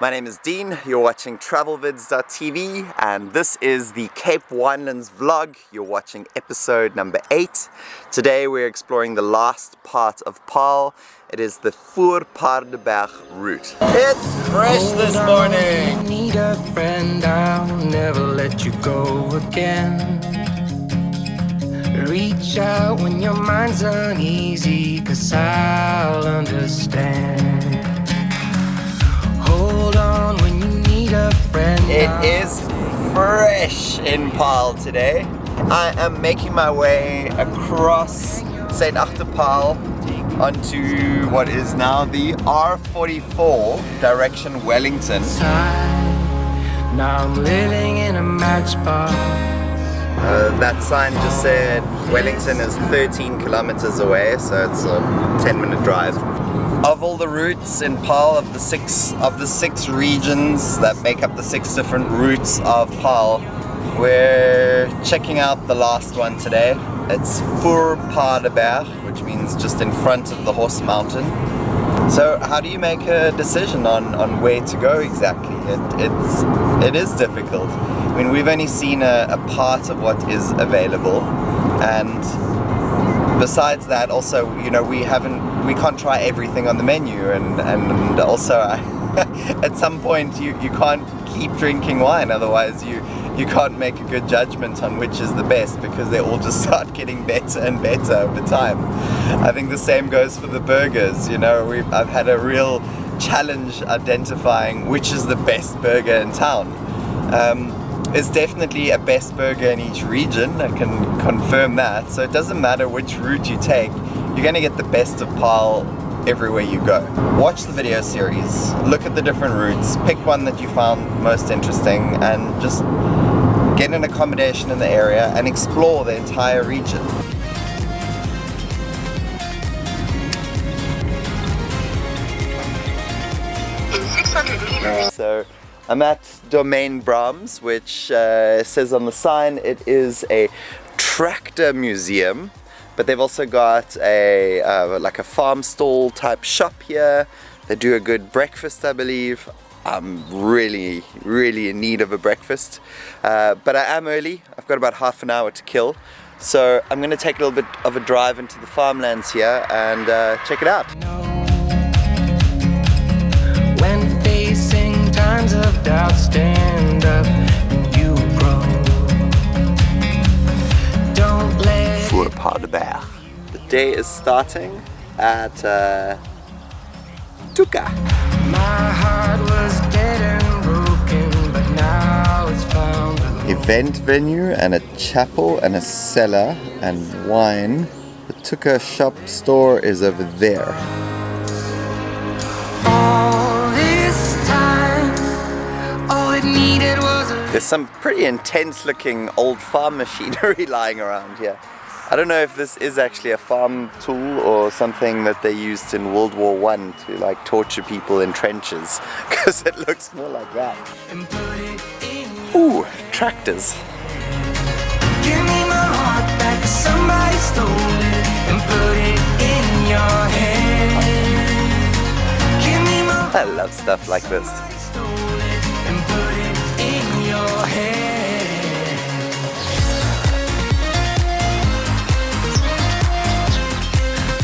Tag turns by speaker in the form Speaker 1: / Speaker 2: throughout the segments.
Speaker 1: My name is Dean, you're watching travelvids.tv and this is the Cape Winelands vlog. You're watching episode number 8. Today we're exploring the last part of Paarl. It is the Voorpaardenberg route. It's fresh this morning! need a friend, I'll never let you go again. Reach out when your mind's uneasy, cause I'll understand. Hold on when you need a friend. It is fresh in Paarl today. I am making my way across St. Achterpaal onto what is now the R44 direction Wellington. Now I'm living in a matchbox. Uh, that sign just said Wellington is 13 kilometers away, so it's a 10 minute drive. Of all the routes in Paarl, of the six of the six regions that make up the six different routes of Paarl, we're checking out the last one today. It's Fur Voorpaardenberg, which means just in front of the horse mountain. So how do you make a decision on, on where to go exactly? It, it's, it is difficult. I mean, we've only seen a, a part of what is available and besides that also, you know, we haven't, we can't try everything on the menu and, and also at some point you, you can't keep drinking wine otherwise you you can't make a good judgment on which is the best because they all just start getting better and better over time. I think the same goes for the burgers, you know, we've, I've had a real challenge identifying which is the best burger in town. Um, there's definitely a best burger in each region, I can confirm that, so it doesn't matter which route you take, you're going to get the best of Paarl everywhere you go. Watch the video series, look at the different routes, pick one that you found most interesting and just get an accommodation in the area and explore the entire region. So I'm at Domein Brahms, which uh, says on the sign it is a tractor museum but they've also got a uh, like a farm stall type shop here. They do a good breakfast I believe. I'm really really in need of a breakfast. Uh, but I am early. I've got about half an hour to kill. So I'm gonna take a little bit of a drive into the farmlands here and uh, check it out. When Paardenberg. The day is starting at uh, Tuka. Event venue and a chapel and a cellar and wine. The Tuka shop store is over there. There's some pretty intense looking old farm machinery lying around here. I don't know if this is actually a farm tool or something that they used in World War One to like torture people in trenches because it looks more like that. Ooh, tractors. I love stuff like this.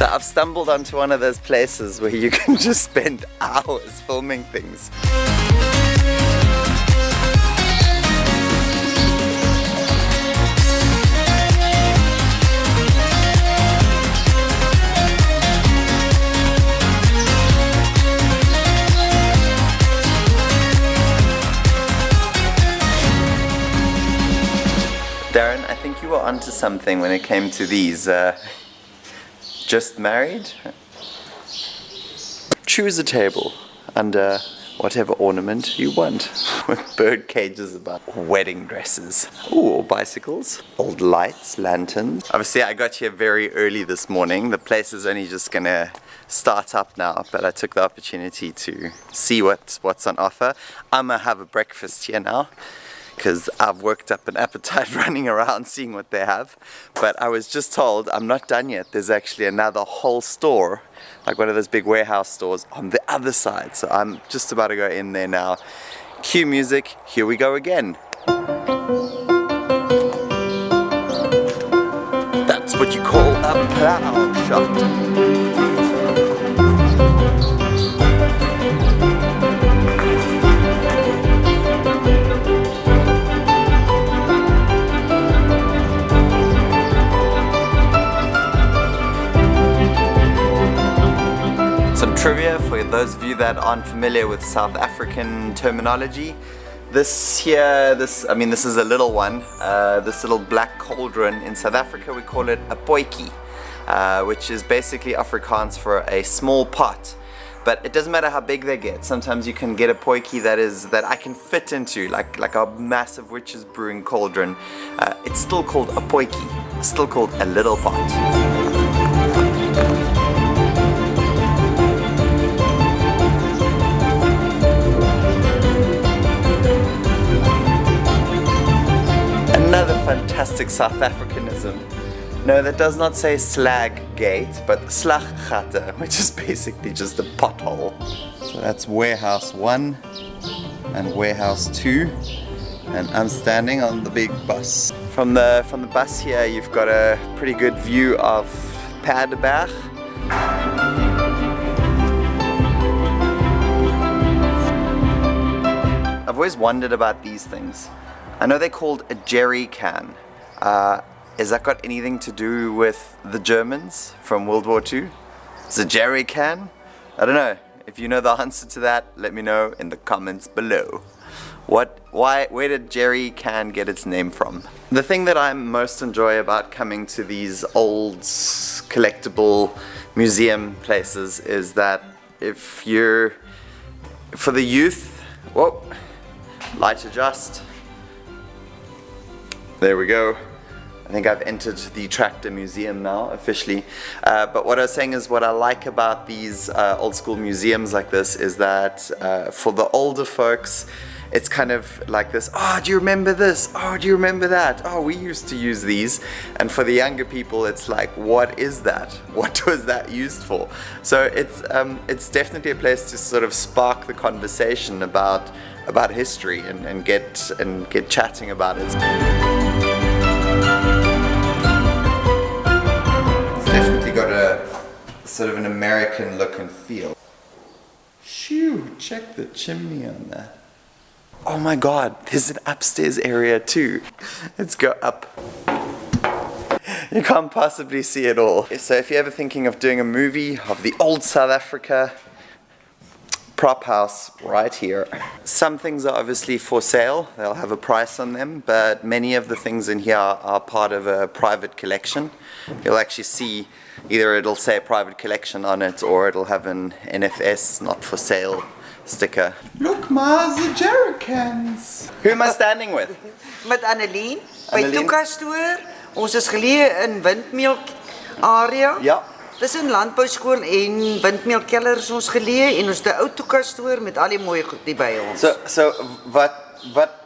Speaker 1: So I've stumbled onto one of those places where you can just spend hours filming things. Darren, I think you were onto something when it came to these. Uh, just married, choose a table under uh, whatever ornament you want. With bird cages about wedding dresses. Ooh, or bicycles. Old lights lanterns. Obviously I got here very early this morning. The place is only just gonna start up now but I took the opportunity to see what what's on offer. I'm gonna have a breakfast here now because I've worked up an appetite running around seeing what they have. But I was just told I'm not done yet. There's actually another whole store, like one of those big warehouse stores on the other side. So I'm just about to go in there now. Cue music, here we go again. That's what you call a plow shot. Trivia for those of you that aren't familiar with South African terminology. This here, this I mean this is a little one, uh, this little black cauldron. In South Africa we call it a potjie, uh, which is basically Afrikaans for a small pot. But it doesn't matter how big they get. Sometimes you can get a potjie that is that I can fit into, like like a massive witch's brewing cauldron. Uh, it's still called a potjie, still called a little pot. Fantastic South Africanism. No, that does not say slag gate, but slaggatte, which is basically just a pothole. So that's warehouse one and warehouse two. And I'm standing on the big bus. From the from the bus here, you've got a pretty good view of Paardeberg. I've always wondered about these things. I know they're called a jerry can. Uh, has that got anything to do with the Germans from World War II? Is a jerry can? I don't know. If you know the answer to that, let me know in the comments below. What, why, where did jerry can get its name from? The thing that I most enjoy about coming to these old collectible museum places is that if you're, for the youth, whoa, light adjust, there we go. I think I've entered the Tractor Museum now, officially. Uh, but what I was saying is what I like about these uh, old school museums like this is that uh, for the older folks, it's kind of like this, oh, do you remember this? Oh, do you remember that? Oh, we used to use these. And for the younger people, it's like, what is that? What was that used for? So it's, um, it's definitely a place to sort of spark the conversation about, about history and, and, get, and get chatting about it. Sort of an American look and feel. Shoo, check the chimney on that. Oh my god, there's an upstairs area too. Let's go up. You can't possibly see it all. So if you're ever thinking of doing a movie of the old South Africa, prop house right here. Some things are obviously for sale, they'll have a price on them, but many of the things in here are part of a private collection. You'll actually see either it'll say private collection on it or it'll have an NFS, not for sale sticker. Look Mars, the jerrycans! Who am I standing with?
Speaker 2: Met Annelien, by Tuka Store. Ons is geleë in Windmeel area.
Speaker 1: Ja.
Speaker 2: Tussen landbouskool en windmeelkeller is ons geleë en ons het 'n ou toekastoor met al die mooi goed hier by ons.
Speaker 1: So so wat wat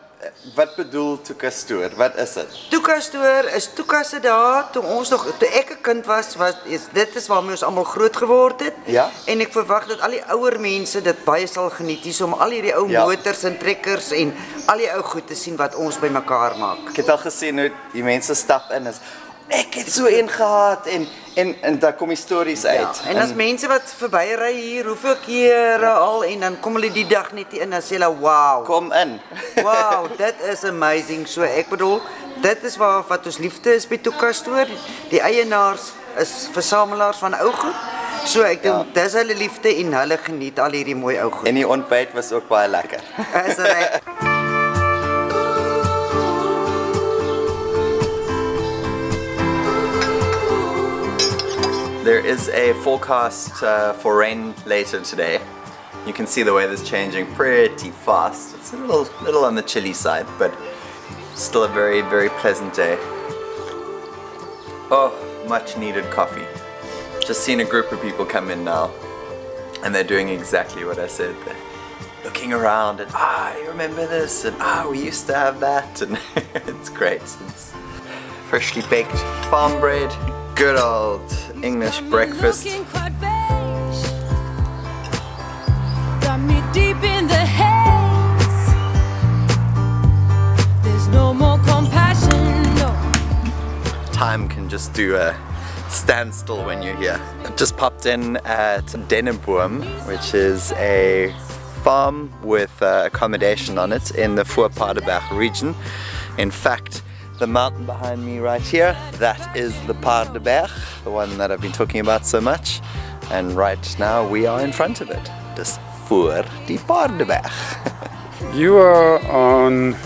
Speaker 1: wat bedoel toekastoor? Wat is dit?
Speaker 2: Toekastoor is toekasse daar toe ons nog toe ek 'n kind was, was is dit is waarmee ons almal groot geword het.
Speaker 1: Ja.
Speaker 2: En ek verwag dat al die ouer mense dit baie sal geniet hier om al hierdie ou ja. motors en trekkers en al die ou goed te sien wat ons bymekaar maak.
Speaker 1: Ek het al gesien hoe die mense stap in is ek het so een gehad en en en daar kom stories ja, uit.
Speaker 2: Ja, en as en, mense wat verbyry hier, hoeveel kere al en dan kom hulle die dag net in en sê hulle wow.
Speaker 1: Kom in.
Speaker 2: wow, dit is amazing. So ek bedoel, dit is waar wat ons liefde is by Tokastoor. Die eienaars is versamelaars van ou goed. So ek dink ja. dis hulle liefde en hulle geniet al hierdie mooi ou goed.
Speaker 1: En die ontbyt was ook baie lekker.
Speaker 2: is reg.
Speaker 1: There is a forecast uh, for rain later today. You can see the weather's changing pretty fast. It's a little, little on the chilly side, but still a very, very pleasant day. Oh, much needed coffee. Just seen a group of people come in now, and they're doing exactly what I said. looking around and ah, I remember this and ah, we used to have that and it's great. It's freshly baked farm bread, good old English breakfast.
Speaker 3: Got me deep in the haze. There's no more compassion, no.
Speaker 1: Time can just do a standstill when you're here. I've just popped in at Denneboom, which is a farm with uh, accommodation on it in the Voorpaardenberg region. In fact, the mountain behind me right here, that is the Paardenberg, the one that I've been talking about so much. And right now we are in front of it. Just voor die Paardenberg.
Speaker 4: You are on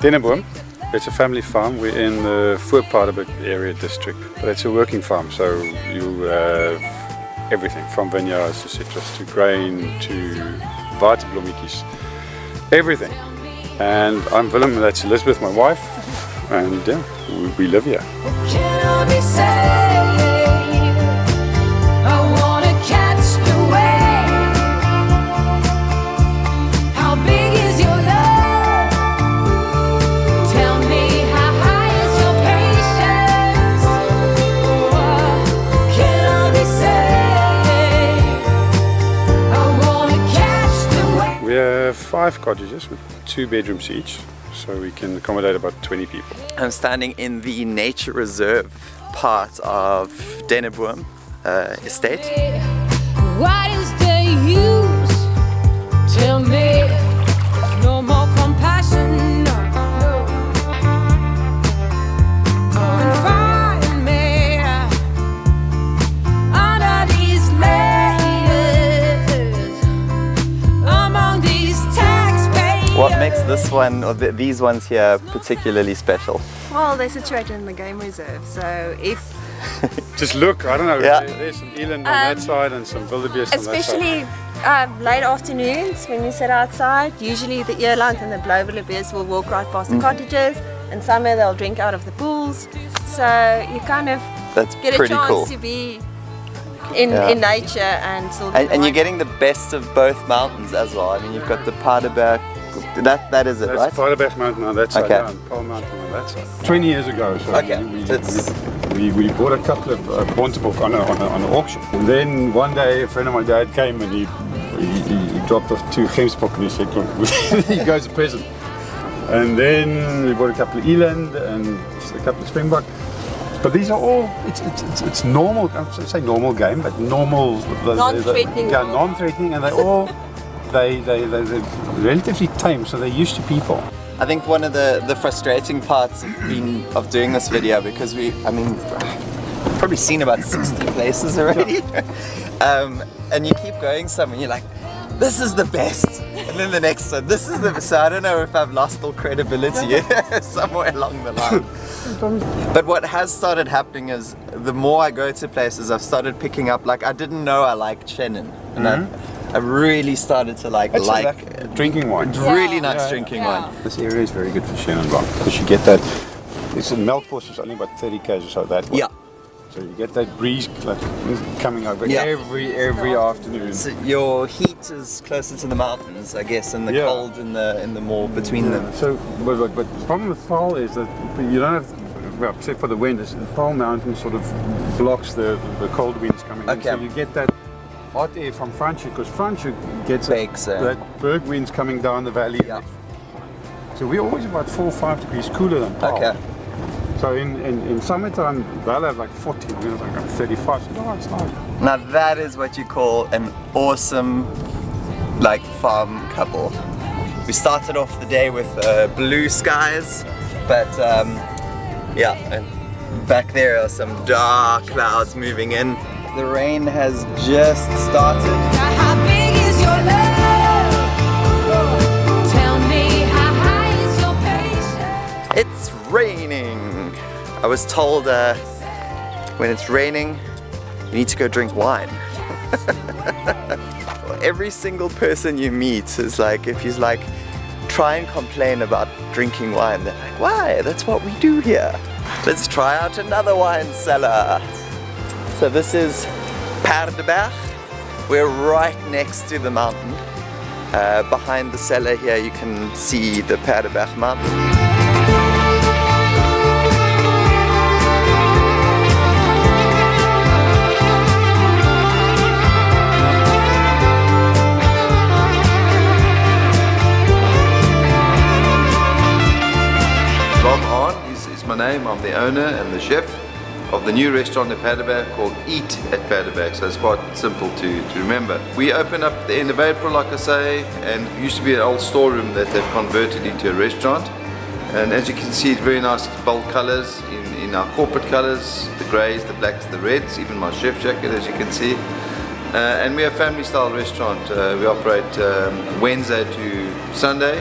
Speaker 4: Denneboom. It's a family farm. We're in the Voorpaardenberg area district, but it's a working farm, so you have everything from vineyards to citrus to grain to waterblommetjies, everything. And I'm Willem, that's Elizabeth, my wife, and yeah, we, we live here.
Speaker 3: Can I be saved? I wanna catch the wave. How big is your love? Tell me how high is your patience? Can I be saved? I wanna catch the wave.
Speaker 4: We have five cottages with two bedrooms each, so we can accommodate about 20 people.
Speaker 1: I'm standing in the nature reserve part of Denneboom uh, estate. This one or th these ones here are particularly special?
Speaker 5: Well, they're situated in the game reserve, so if,
Speaker 4: Just look, I don't know,
Speaker 1: Yeah.
Speaker 4: there's some eland on that
Speaker 5: Um,
Speaker 4: side and some wildebeest on that side.
Speaker 5: especially um, late afternoons when you sit outside, usually the earlines and the blowbillies will walk right past
Speaker 1: Mm.
Speaker 5: the cottages. In summer, they'll drink out of the pools, so you kind of
Speaker 1: That's
Speaker 5: get a chance
Speaker 1: cool.
Speaker 5: to be in,
Speaker 1: Yeah.
Speaker 5: in nature and still.
Speaker 1: And, and you're getting the best of both mountains as well. I mean, you've got the Paardenberg. That that is it,
Speaker 4: That's
Speaker 1: right?
Speaker 4: Paardenberg Mountain on that side,
Speaker 1: Okay.
Speaker 4: yeah, and Paarl Mountain on that side. 20 years ago, so
Speaker 1: Okay,
Speaker 4: we, we, we, we bought a couple of uh, Bontebok on, a, on, a, on an auction. And then one day a friend of my dad came and he, he, he- he dropped off two Gemsbok and he said, "Look, he goes a present. And then we bought a couple of eland and a couple of springbok. But these are all, it's, it's, it's, it's normal, I would say normal game, but normal. the- the-
Speaker 5: Non-threatening.
Speaker 4: Yeah, non-threatening and they all, they, they, they, they're relatively tame, so they're used to people.
Speaker 1: I think one of the, the frustrating parts of, being, of doing this video because we, I mean, we've probably seen about 60 places already. um, and you keep going somewhere, you're like, this is the best. And then the next one, this is the best. So I don't know if I've lost all credibility somewhere along the line. But what has started happening is the more I go to places, I've started picking up, like, I didn't know I liked Chenin. And I, I really started to like,
Speaker 4: It's
Speaker 1: like,
Speaker 4: like drinking wine.
Speaker 1: really nice
Speaker 4: Yeah.
Speaker 1: drinking wine.
Speaker 4: This area is very good for Chenin Blanc because you get that. It's a Melkbos is only about 30 k's or so that way.
Speaker 1: Yeah.
Speaker 4: So you get that breeze coming over
Speaker 1: Yeah.
Speaker 4: every every afternoon.
Speaker 1: So your heat is closer to the mountains, I guess, and the
Speaker 4: Yeah.
Speaker 1: cold in the in the more between them.
Speaker 4: So, but, but, but the problem with Paarl is that you don't have, well, except for the wind, is the Paarl Mountain sort of blocks the, the cold winds coming in. So you get that hot air from Franschhoek, because Franschhoek gets
Speaker 1: Bakes, uh,
Speaker 4: that berg winds coming down the valley.
Speaker 1: Yeah.
Speaker 4: So we're always about four or five degrees cooler than Paarl.
Speaker 1: Okay.
Speaker 4: So in, in, in summertime, they'll have like 40, we're like 35. So no, it's nice.
Speaker 1: Now that is what you call an awesome, like farm couple. We started off the day with uh, blue skies, but um, yeah, and back there are some dark clouds moving in. The rain has just started.
Speaker 3: Now how big is your love? Tell me how high is your patience?
Speaker 1: It's raining. I was told uh, when it's raining, you need to go drink wine. Every single person you meet is like, if he's like, try and complain about drinking wine, they're like, why? That's what we do here. Let's try out another wine cellar. So this is Paardenberg. We're right next to the mountain. Uh, behind the cellar here you can see the Paardeberg Mountain.
Speaker 6: Bob Hahn is, is my name. I'm the owner and the chef of the new restaurant at Paardeberg called Eat at Paardeberg. So it's quite simple to, to remember. We opened up at the end of April, like I say, and used to be an old storeroom that they've converted into a restaurant. And as you can see, it's very nice bold colors in, in our corporate colors, the grays, the blacks, the reds, even my chef jacket, as you can see. Uh, and we're a family style restaurant. Uh, we operate um, Wednesday to Sunday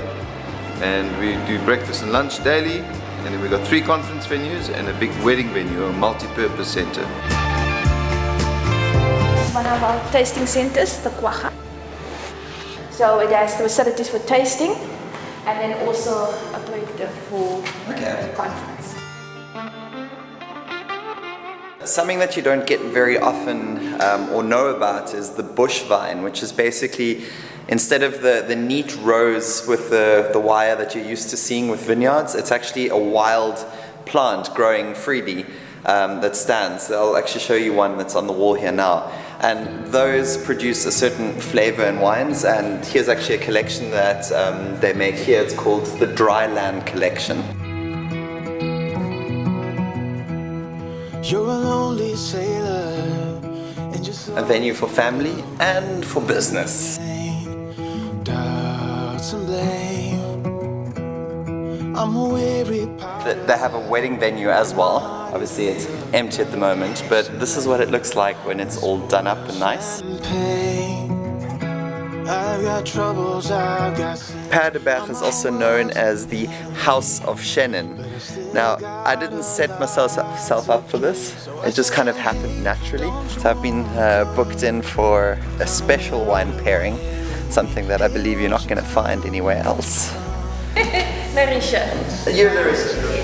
Speaker 6: and we do breakfast and lunch daily and then we've got three conference venues and a big wedding venue, a multi-purpose center.
Speaker 7: one of our tasting centers, the Kwacha. So it has the facilities for tasting and then also a projector for the conference.
Speaker 1: Something that you don't get very often um, or know about is the bush vine, which is basically instead of the, the neat rows with the, the wire that you're used to seeing with vineyards, it's actually a wild plant growing freely um, that stands. I'll actually show you one that's on the wall here now. And those produce a certain flavor in wines, and here's actually a collection that um, they make here. It's called the Dryland Collection.
Speaker 8: You're a lonely sailor
Speaker 1: A venue for family and for business. They have a wedding venue as well. Obviously, it's empty at the moment, but this is what it looks like when it's all done up and nice.
Speaker 8: pain. I've got troubles, I've got
Speaker 1: Paardeberg is also known as the House of Chenin. Now, I didn't set myself up for this. It just kind of happened naturally. So I've been uh, booked in for a special wine pairing, something that I believe you're not going to find anywhere else.
Speaker 7: Marisha,
Speaker 1: You're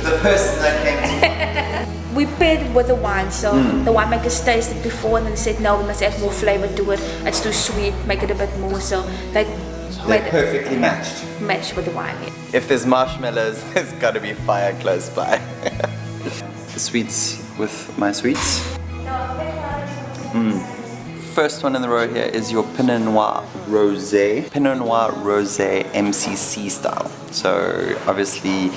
Speaker 1: the person that came to
Speaker 7: we paired with the wine, so the winemakers tasted before and then said no, we must add more flavor to it. It's too sweet, make it a bit more. So they
Speaker 1: They're perfectly matched.
Speaker 7: match with the wine. yeah.
Speaker 1: If there's marshmallows, there's got to be fire close by. The sweets with my sweets. Mm. First one in the row here is your Pinot Noir Rosé. Pinot Noir Rosé MCC style. So obviously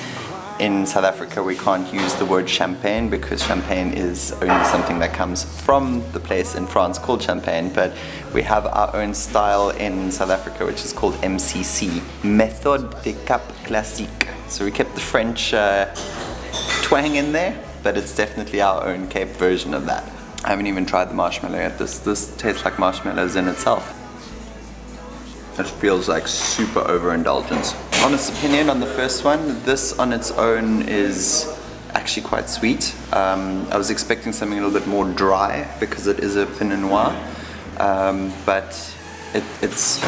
Speaker 1: in South Africa we can't use the word champagne because champagne is only something that comes from the place in France called champagne but we have our own style in South Africa which is called MCC Méthode de Cap Classique so we kept the French uh, twang in there but it's definitely our own Cape version of that I haven't even tried the marshmallow yet this, this tastes like marshmallows in itself it feels like super overindulgence. Honest opinion on the first one, this on its own is actually quite sweet. Um, I was expecting something a little bit more dry because it is a Pinot Noir, um, but it, it's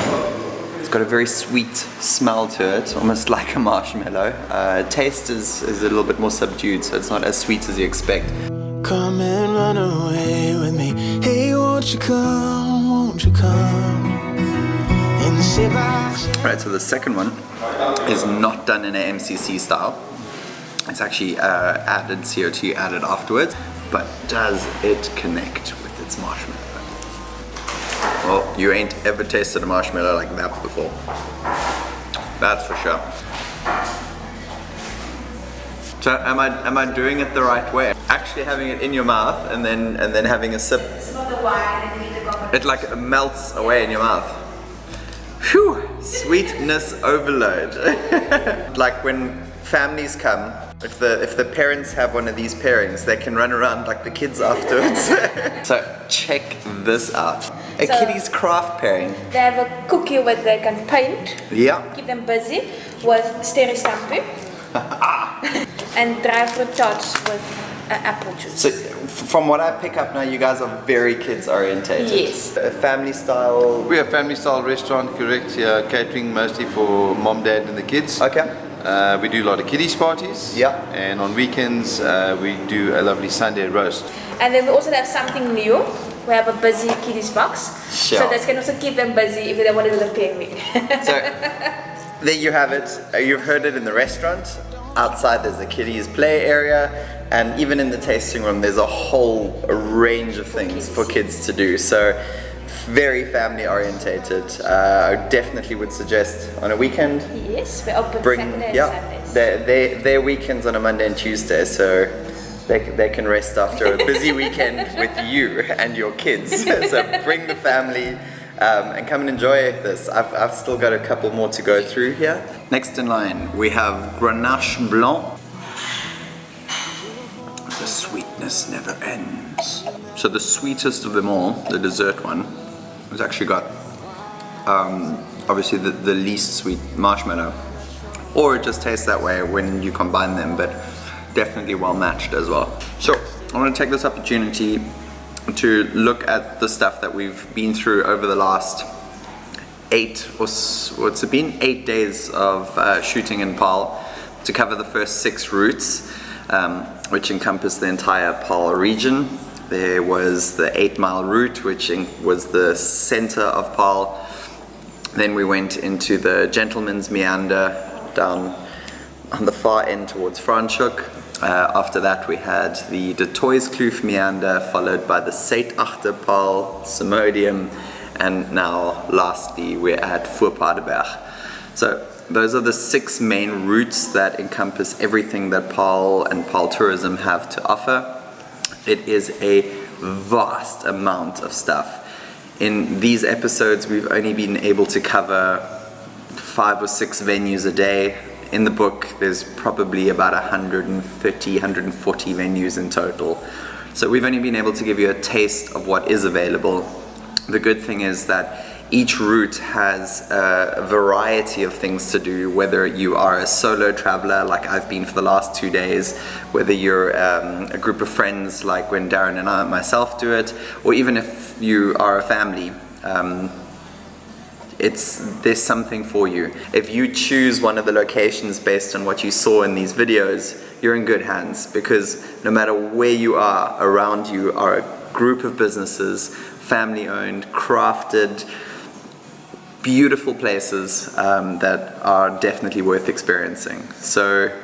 Speaker 1: it's got a very sweet smell to it, almost like a marshmallow. Uh, taste is, is a little bit more subdued, so it's not as sweet as you expect.
Speaker 8: Come and run away with me. Hey, won't you come? Won't you come? And
Speaker 1: Right, so the second one is not done in an MCC style. It's actually uh, added CO2 added afterwards, but does it connect with its marshmallow? Well, you ain't ever tasted a marshmallow like that before. That's for sure. So am I am I doing it the right way? Actually having it in your mouth and then and then having a sip. It like melts away in your mouth. Phew, sweetness overload. like when families come, if the if the parents have one of these pairings, they can run around like the kids afterwards. so check this out. A
Speaker 7: So-
Speaker 1: kiddie's craft pairing.
Speaker 7: They have a cookie where they can paint,
Speaker 1: Yeah.
Speaker 7: keep them busy with sterry shampoo and dry fruit tarts with uh, apple juice.
Speaker 1: So, from what I pick up now, you guys are very kids orientated.
Speaker 7: Yes.
Speaker 1: A family style.
Speaker 6: We're a family style restaurant, correct? Yeah, catering mostly for mom, dad, and the kids.
Speaker 1: Okay.
Speaker 6: Uh, we do a lot of kiddies parties.
Speaker 1: Yeah.
Speaker 6: And on weekends, uh, we do a lovely Sunday roast.
Speaker 7: And then we also have something new. We have a busy kiddies box.
Speaker 1: Sure.
Speaker 7: So that can also keep them busy if they don't want to do the penguin.
Speaker 1: So, there you have it. Uh, You've heard it in the restaurant. Outside, there's the kiddies play area. And even in the tasting room, there's a whole range of things for kids to do. So, very family orientated. Uh, I definitely would suggest on a weekend
Speaker 7: yes, we open
Speaker 1: bring
Speaker 7: Saturday and
Speaker 1: yeah their, their, their weekends on a Monday and Tuesday so they, they can rest after a busy weekend with you and your kids so bring the family um, and come and enjoy this. I've, I've still got a couple more to go through here. Next in line we have Grenache Blanc. The sweetness never ends. So the sweetest of them all the dessert one has actually got um, obviously the, the least sweet marshmallow. Or it just tastes that way when you combine them but definitely well matched as well. So I want to take this opportunity to look at the stuff that we've been through over the last eight or what's it been? Eight days of uh, shooting in Paarl to cover the first six routes um, which encompass the entire Paarl region. There was the eight mile route which was the center of Paarl. Then we went into the Gentleman's Meander down on the far end towards Franschhoek. Uh, after that we had the Du Toitskloof Meander followed by the Seit Achterpaal, Simodium and now lastly we're at Voorpaardenberg. So those are the six main routes that encompass everything that Paarl and Paarl Tourism have to offer. It is a vast amount of stuff. In these episodes, we've only been able to cover five or six venues a day. In the book, there's probably about 130, 140 venues in total. So we've only been able to give you a taste of what is available. The good thing is that each route has a variety of things to do, whether you are a solo traveler like I've been for the last two days, whether you're um, a group of friends like when Darren and I myself do it, or even if you are a family. Um, it's there's something for you. If you choose one of the locations based on what you saw in these videos, you're in good hands because no matter where you are, around you are a group of businesses, family owned, crafted, beautiful places um, that are definitely worth experiencing. So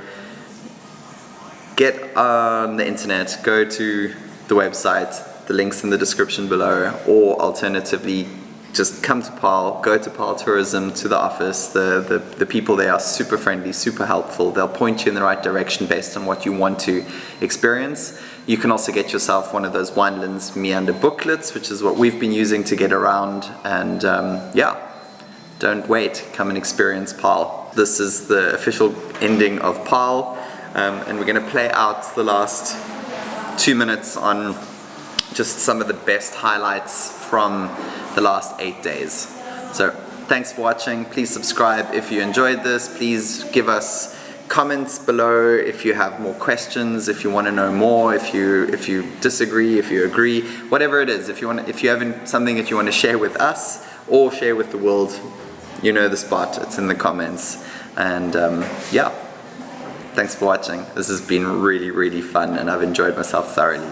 Speaker 1: get on the internet, go to the website, the links in the description below, or alternatively, just come to Paarl, go to Paarl Tourism, to the office. The, the, the people there are super friendly, super helpful. They'll point you in the right direction based on what you want to experience. You can also get yourself one of those Winelands Meander booklets, which is what we've been using to get around. And um, yeah, don't wait, come and experience Paarl. This is the official ending of Paarl, um, and we're going to play out the last two minutes on just some of the best highlights from the last eight days. So, thanks for watching. Please subscribe if you enjoyed this. Please give us comments below if you have more questions, if you want to know more, if you if you disagree, if you agree, whatever it is. If you want, if you have something that you want to share with us or share with the world, you know the spot. It's in the comments. And um, yeah, thanks for watching. This has been really, really fun, and I've enjoyed myself thoroughly.